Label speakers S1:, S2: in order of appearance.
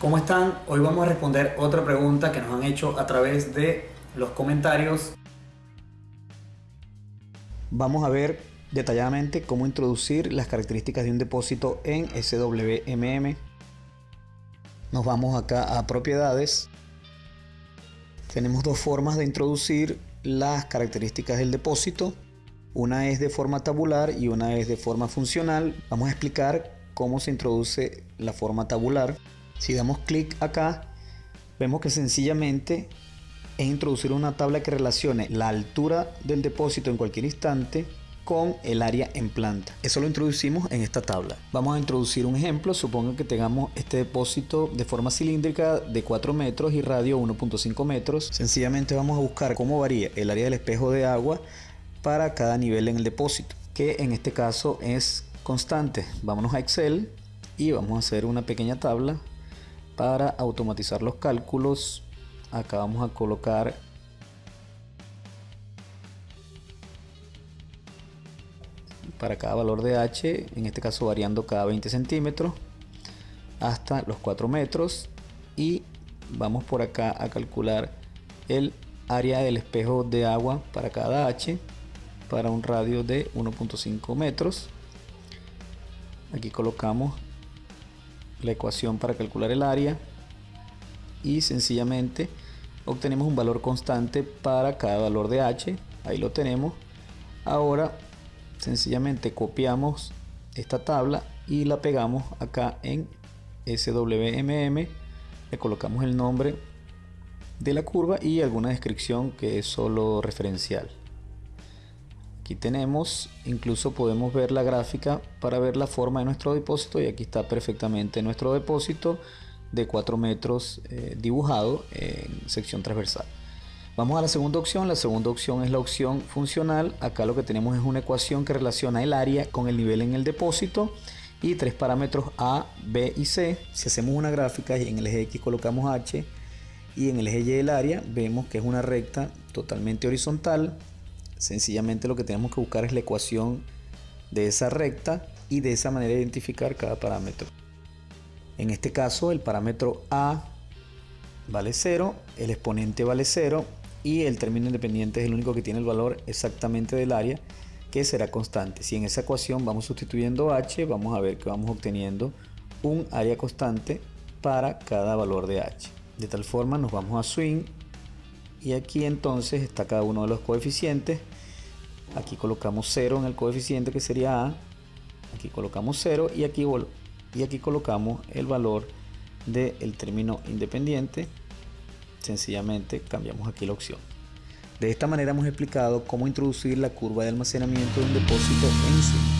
S1: ¿Cómo están? Hoy vamos a responder otra pregunta que nos han hecho a través de los comentarios. Vamos a ver detalladamente cómo introducir las características de un depósito en SWMM. Nos vamos acá a propiedades. Tenemos dos formas de introducir las características del depósito. Una es de forma tabular y una es de forma funcional. Vamos a explicar cómo se introduce la forma tabular. Si damos clic acá, vemos que sencillamente es introducir una tabla que relacione la altura del depósito en cualquier instante con el área en planta. Eso lo introducimos en esta tabla. Vamos a introducir un ejemplo. Supongo que tengamos este depósito de forma cilíndrica de 4 metros y radio 1.5 metros. Sencillamente vamos a buscar cómo varía el área del espejo de agua para cada nivel en el depósito, que en este caso es constante. Vámonos a Excel y vamos a hacer una pequeña tabla para automatizar los cálculos acá vamos a colocar para cada valor de h en este caso variando cada 20 centímetros hasta los 4 metros y vamos por acá a calcular el área del espejo de agua para cada h para un radio de 1.5 metros. Aquí colocamos la ecuación para calcular el área y sencillamente obtenemos un valor constante para cada valor de h. Ahí lo tenemos. Ahora sencillamente copiamos esta tabla y la pegamos acá en SWMM le colocamos el nombre de la curva y alguna descripción que es solo referencial Aquí tenemos, incluso podemos ver la gráfica para ver la forma de nuestro depósito y aquí está perfectamente nuestro depósito de 4 metros eh, dibujado en sección transversal. Vamos a la segunda opción, la segunda opción es la opción funcional, acá lo que tenemos es una ecuación que relaciona el área con el nivel en el depósito y tres parámetros A, B y C. Si hacemos una gráfica y en el eje X colocamos H y en el eje Y el área, vemos que es una recta totalmente horizontal Sencillamente lo que tenemos que buscar es la ecuación de esa recta y de esa manera identificar cada parámetro. En este caso el parámetro A vale 0, el exponente vale 0 y el término independiente es el único que tiene el valor exactamente del área que será constante. Si en esa ecuación vamos sustituyendo h, vamos a ver que vamos obteniendo un área constante para cada valor de h. De tal forma nos vamos a swing y aquí entonces está cada uno de los coeficientes aquí colocamos 0 en el coeficiente que sería A. Aquí colocamos 0 y aquí, y aquí colocamos el valor del término independiente. Sencillamente cambiamos aquí la opción. De esta manera hemos explicado cómo introducir la curva de almacenamiento de un depósito en su